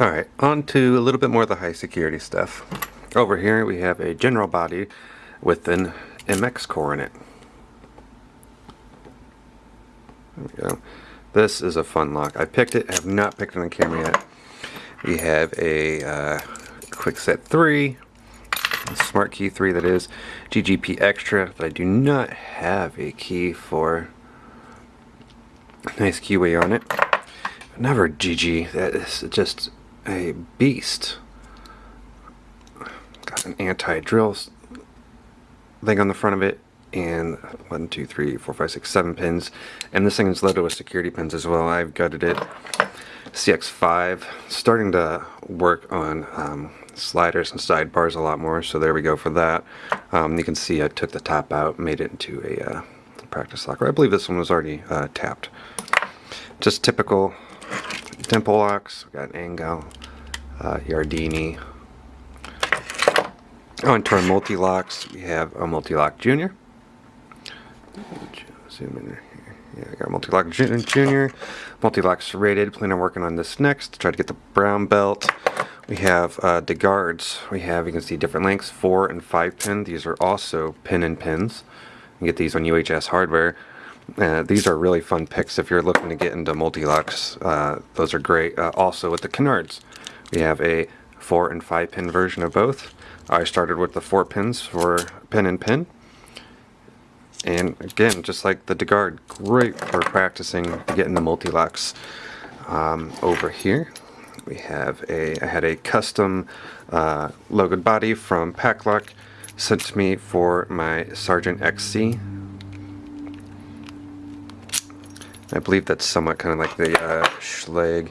Alright, on to a little bit more of the high security stuff. Over here we have a general body with an MX core in it. There we go. This is a fun lock. I picked it, I have not picked it on camera yet. We have a uh, Kwikset 3, Smart Key 3 that is, GGP Extra that I do not have a key for. Nice keyway on it. Never GG, that is just a beast. Got an anti-drill thing on the front of it and one, two, three, four, five, six, seven pins. And this thing is loaded with security pins as well. I've gutted it. CX5, starting to work on um, sliders and sidebars a lot more. So there we go for that. Um, you can see I took the top out, made it into a uh, practice locker. I believe this one was already uh, tapped. Just typical locks. We got an Angel, uh, Yardeni. On to our Mul-T-Locks, we have a Mul-T-Lock junior. Zoom in here. Yeah, I got Mul-T-Lock junior, Mul-T-Lock serrated. Plan on working on this next try to get the brown belt. We have uh, the guards. We have, you can see different lengths, four and five pin. These are also pin and pins. You can get these on UHS hardware. Uh, these are really fun picks if you're looking to get into Mul-T-Locks. Uh, those are great. Uh, also with the canards, we have a four and five pin version of both. I started with the four pins for pin and pin. And again, just like the DeGuard, great for practicing getting the Mul-T-Locks. Um, over here, we have a, I had a custom uh, logoed body from Packlock sent to me for my Sargent XC. I believe that's somewhat kind of like the uh, Schlage.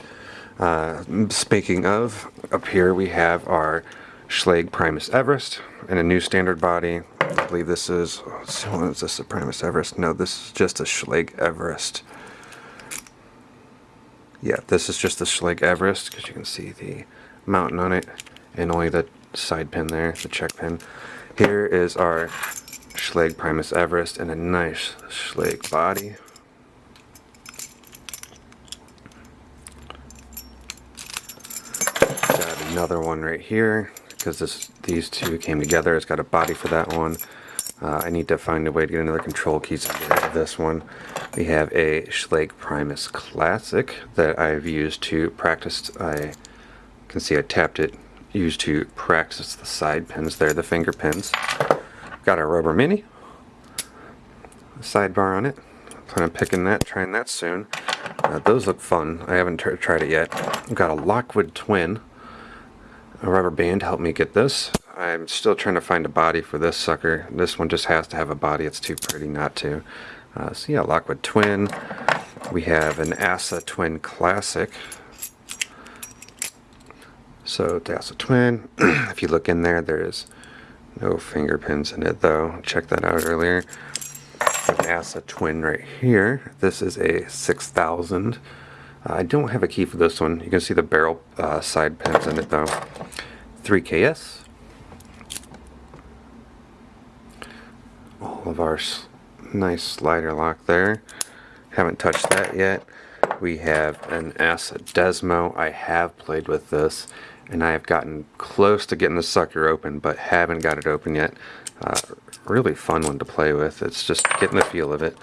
Uh, speaking of, up here we have our Schlage Primus Everest in a new standard body. I believe this is, what is this, a Primus Everest? No, this is just a Schlage Everest. Yeah, this is just the Schlage Everest, because you can see the mountain on it, and only the side pin there, the check pin. Here is our Schlage Primus Everest and a nice Schlage body. Got another one right here because this these two came together. It's got a body for that one. Uh, I need to find a way to get another control key to of this one. We have a Schlage Primus Classic that I've used to practice. I can see I tapped it. Used to practice the side pins there, the finger pins. Got a rubber mini. Sidebar on it. Plan on picking that, trying that soon. Uh, those look fun. I haven't tried it yet. I've got a Lockwood Twin a rubber band helped me get this. I'm still trying to find a body for this sucker. This one just has to have a body. It's too pretty not to. Uh, so yeah, Lockwood Twin. We have an ASSA Twin Classic. So ASSA Twin, if you look in there, there's no finger pins in it though. Check that out earlier. An ASSA Twin right here. This is a 6000. Uh, I don't have a key for this one. You can see the barrel uh, side pins in it though. 3KS. All of our nice slider lock there. Haven't touched that yet. We have an ASSA Desmo. I have played with this and I have gotten close to getting the sucker open but haven't got it open yet. Uh, really fun one to play with. It's just getting the feel of it.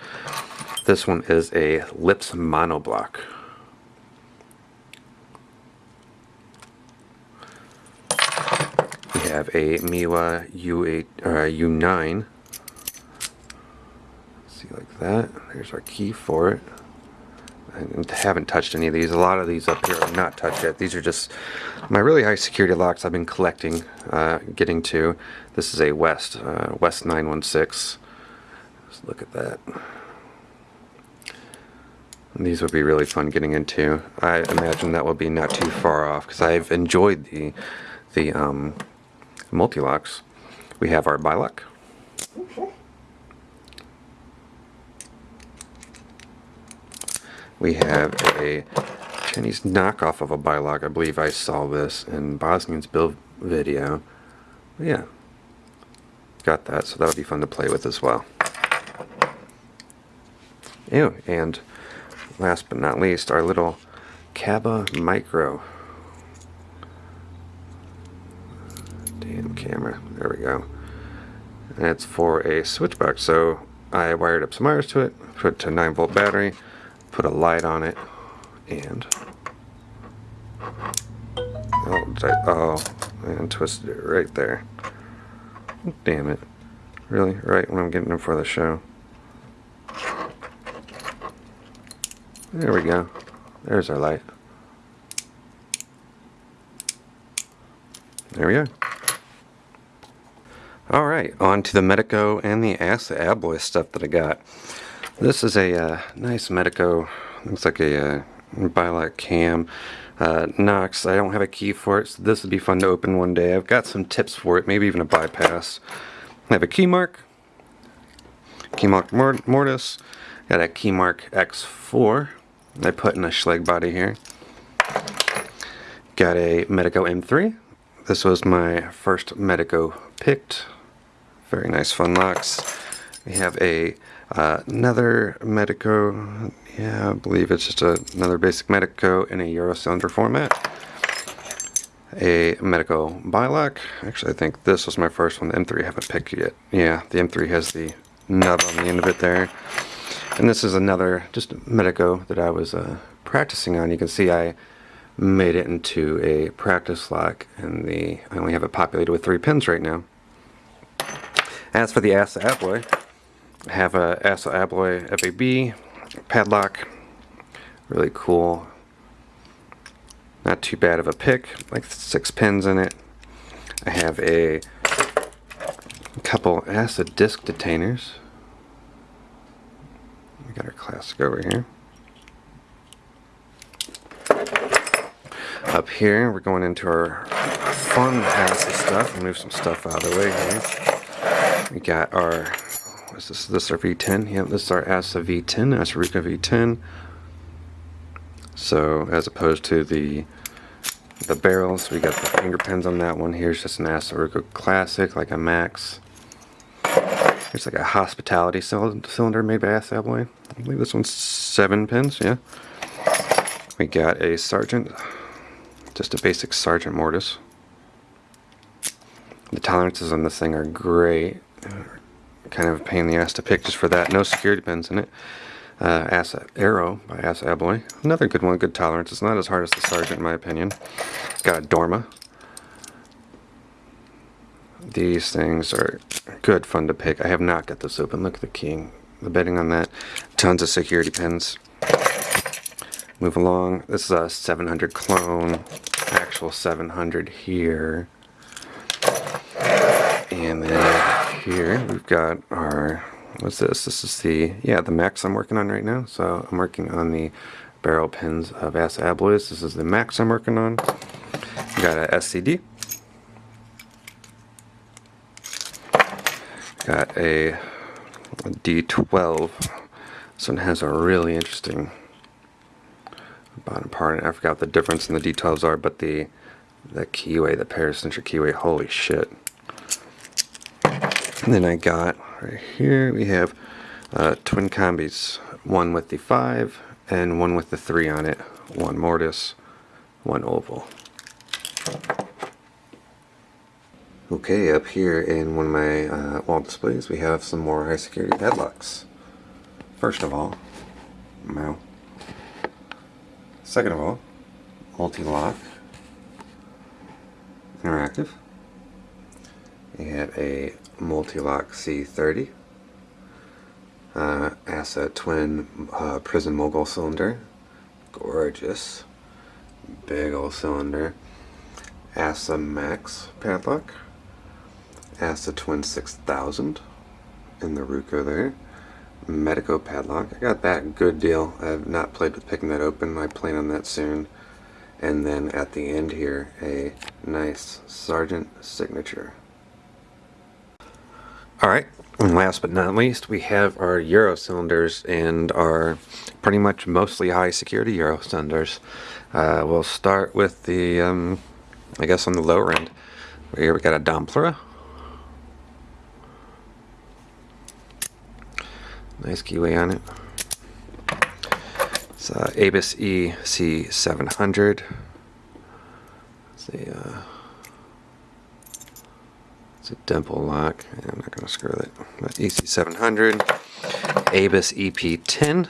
This one is a Lips monoblock. Have a Miwa U8 or U9. See like that. There's our key for it. I haven't touched any of these. A lot of these up here are not touched yet. These are just my really high security locks I've been collecting, uh, getting to. This is a West, uh, West 916. Let's look at that. These would be really fun getting into. I imagine that will be not too far off because I've enjoyed the the um, Mul-T-Locks, we have our Bilock. We have a Chinese knockoff of a Bilock. I believe I saw this in BosnianBill's video. But yeah, got that, so that'll be fun to play with as well. Ew, and last but not least, our little Kaba Micro camera. There we go. And it's for a switch box. So I wired up some wires to it, put it to a 9 volt battery, put a light on it, and oh, I, oh, and twisted it right there. Damn it. Really? Right when I'm getting them for the show. There we go. There's our light. There we go. Alright, on to the Medeco and the Abloy stuff that I got. This is a uh, nice Medeco, looks like a uh, cam. Uh, Knox, I don't have a key for it, so this would be fun to open one day. I've got some tips for it, maybe even a bypass. I have a Keymark, key mark mortise, got a Keymark X4 I put in a Schlage body here. Got a Medeco M3. This was my first Medeco picked. Very nice fun locks. We have a uh, another Medeco. Yeah, I believe it's just a, another basic Medeco in a Euro cylinder format. A Medeco Bilock. Actually, I think this was my first one. The M3 I haven't picked yet. Yeah, the M3 has the nub on the end of it there. And this is another just Medeco that I was uh, practicing on. You can see I made it into a practice lock and the I only have it populated with three pins right now. As for the ASSA Abloy, I have a ASSA Abloy FAB padlock. Really cool. Not too bad of a pick, like six pins in it. I have a couple ASSA disc detainers we got our classic over here. Up here, we're going into our fun ASSA stuff. move some stuff out of the way here. We got our, what's this? This is our V10. Yep, this is our ASSA V10, ASSA Ruko V10. So, as opposed to the the barrels, we got the finger pins on that one. Here's just an ASSA Ruko Classic, like a Max. It's like a hospitality cylinder made by ASSA Abloy. I believe this one's seven pins, yeah. We got a Sargent, just a basic Sargent mortise. The tolerances on this thing are great. Kind of a pain in the ass to pick just for that. No security pins in it. Uh, ASSA Aero by ASSA Abloy. Another good one, good tolerance. It's not as hard as the Sargent in my opinion. Got a Dorma these things are good fun to pick. I have not got this open. Look at the keying, the bedding on that. Tons of security pins. Move along. This is a 700 clone. Actual 700 here. And then here we've got our, what's this? This is the, yeah, the Max I'm working on right now. So I'm working on the barrel pins of ASSA Abloys. This is the Max I'm working on. Got a SCD. got a, a D12. This one has a really interesting bottom part. I forgot the difference in the D12s are, but the the keyway, the paracentric keyway, holy shit. And then I got right here, we have uh, twin combis, one with the 5 and one with the 3 on it, one mortise, one oval. Okay, up here in one of my uh, wall displays we have some more high security padlocks. First of all, Mao. Second of all, Mul-T-Lock, interactive. We have a Mul-T-Lock C30, uh, ASSA twin uh, prison mogul cylinder, gorgeous, big old cylinder, ASSA Max padlock, ASSA Twin 6000 in the Ruko there. Medeco padlock. I got that good deal. I have not played with picking that open. I plan on that soon. And then at the end here, a nice Sargent signature. Alright, and last but not least, we have our Euro cylinders and our pretty much mostly high security Euro cylinders. Uh, we'll start with the, um, I guess on the lower end. Here we got a Domplera Nice keyway on it. It's uh, Abus EC700. It's a uh, It's a dimple lock. I'm not going to screw it. But EC700, Abus EP10.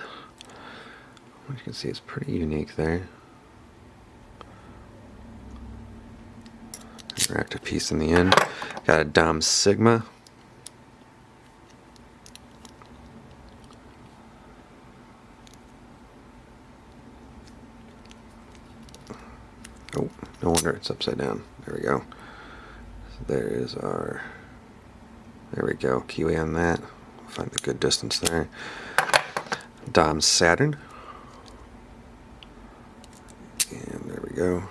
You can see it's pretty unique there. Interactive piece in the end. Got a Dom Sigma. Oh, no wonder it's upside down. There we go. There is our, there we go, keyway on that. Find the good distance there. Dom Saturn. And there we go.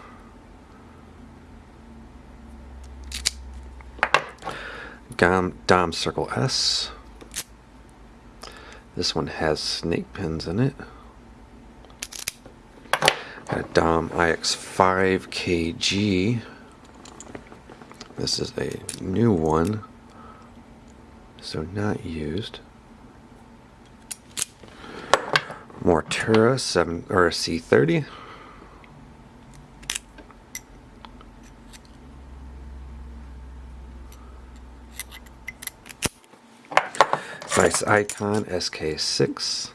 Dom, Dom Circle S. This one has snake pins in it. Got a Dom IX5 KG. This is a new one, so not used. Mottura 7 or C30. Nice IKON SK6.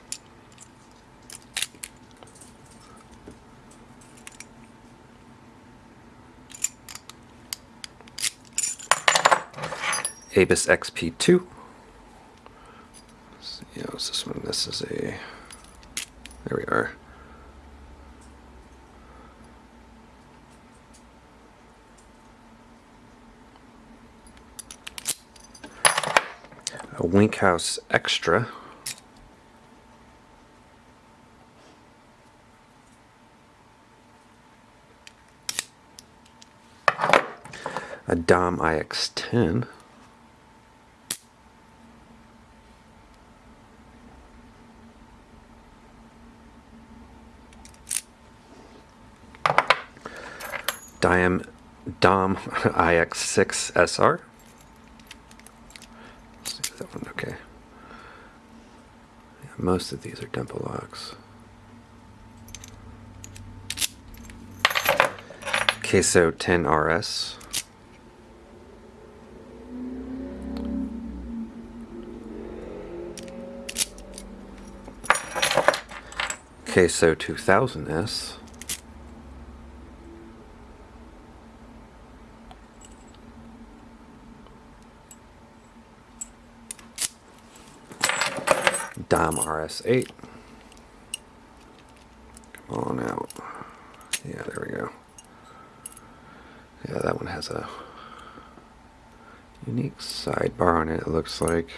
Abus XP2. Let's see, what's this one? This is a. There we are. A Winkhaus Extra. A Dom IX10. Diam Dom IX6SR. Let's see that one okay. Yeah, most of these are dimple locks. Keso 10 RS. Keso 2000S. Dom RS8. Come on out. Yeah, there we go. Yeah, that one has a unique sidebar on it, it looks like.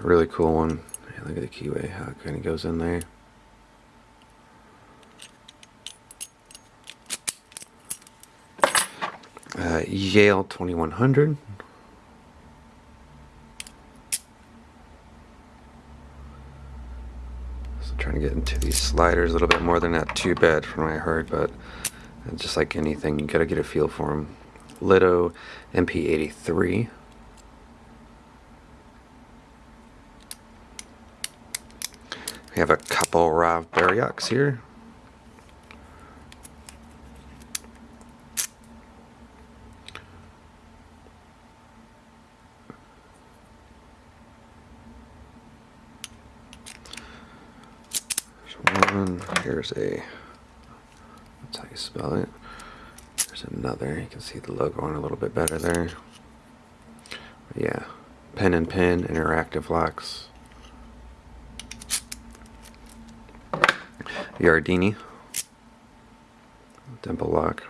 Really cool one. Yeah, look at the keyway, how it kind of goes in there. Uh, Yale 2100. So trying to get into these sliders a little bit more. They're not too bad from what I heard, but just like anything, you gotta get a feel for them. Lido MP83. We have a couple Rav Barioks here. One. Here's a, that's how you spell it. There's another. You can see the logo on a little bit better there. But yeah, pen and pin, interactive locks. Yardeni. Dimple lock.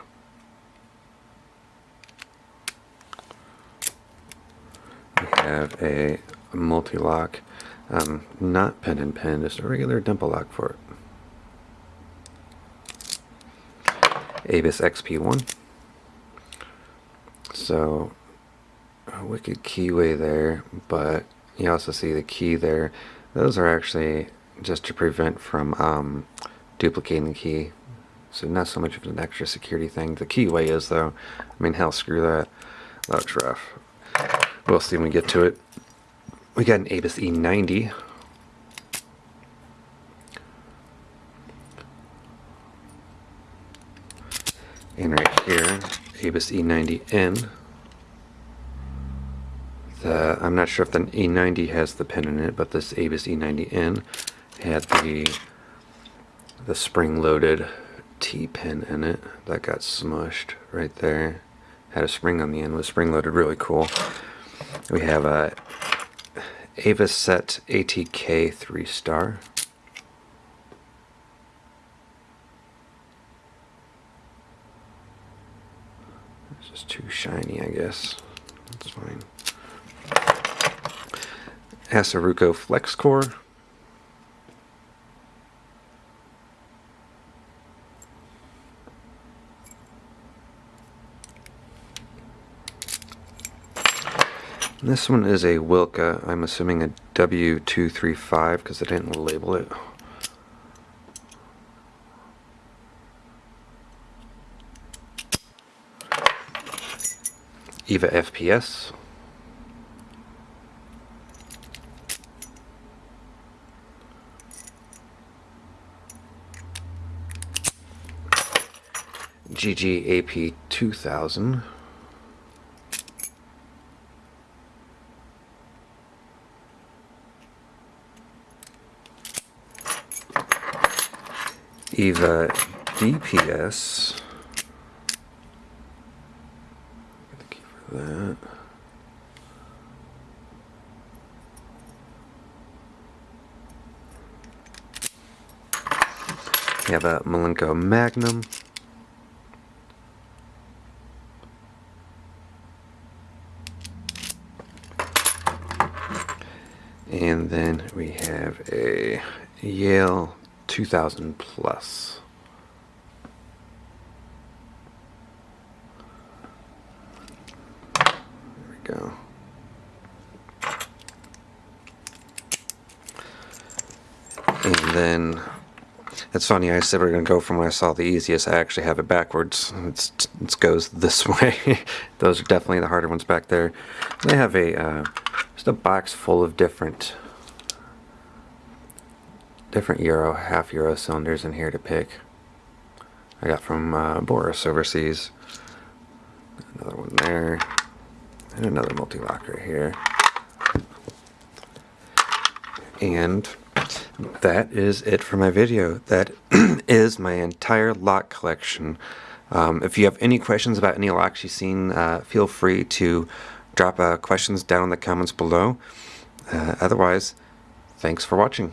We have a, Mul-T-Lock um, not pen and pen, just a regular dimple lock for it. Abus XP1. So, a wicked keyway there, but you also see the key there. Those are actually just to prevent from um, duplicating the key. So not so much of an extra security thing. The keyway is though. I mean, hell, screw that. That's rough. We'll see when we get to it. We got an Abus E90. Abus E90N. The, I'm not sure if the E90 has the pin in it, but this Abus E90N had the the spring-loaded T-pin in it that got smushed right there. Had a spring on the end, was spring-loaded, really cool. We have a Avis Set ATK 3-star. It's just too shiny, I guess. That's fine. ASSA Ruko Flex Core. This one is a Wilka. I'm assuming a W235 because they didn't label it. EVVA FPS. GGAP 2000. EVVA DPS. Thank you for that. We have a Malenko Magnum. And then we have a Yale 2000 plus. There we go. And then it's funny. I said we are gonna go from when I saw the easiest. I actually have it backwards. It's it goes this way. Those are definitely the harder ones back there. They have a uh, just a box full of different different Euro, half Euro cylinders in here to pick. I got from uh, Boris overseas. Another one there. Another Mul-T-Lock right here. And that is it for my video. That is my entire lock collection. Um, if you have any questions about any locks you've seen, uh, feel free to drop uh, questions down in the comments below. Uh, otherwise, thanks for watching.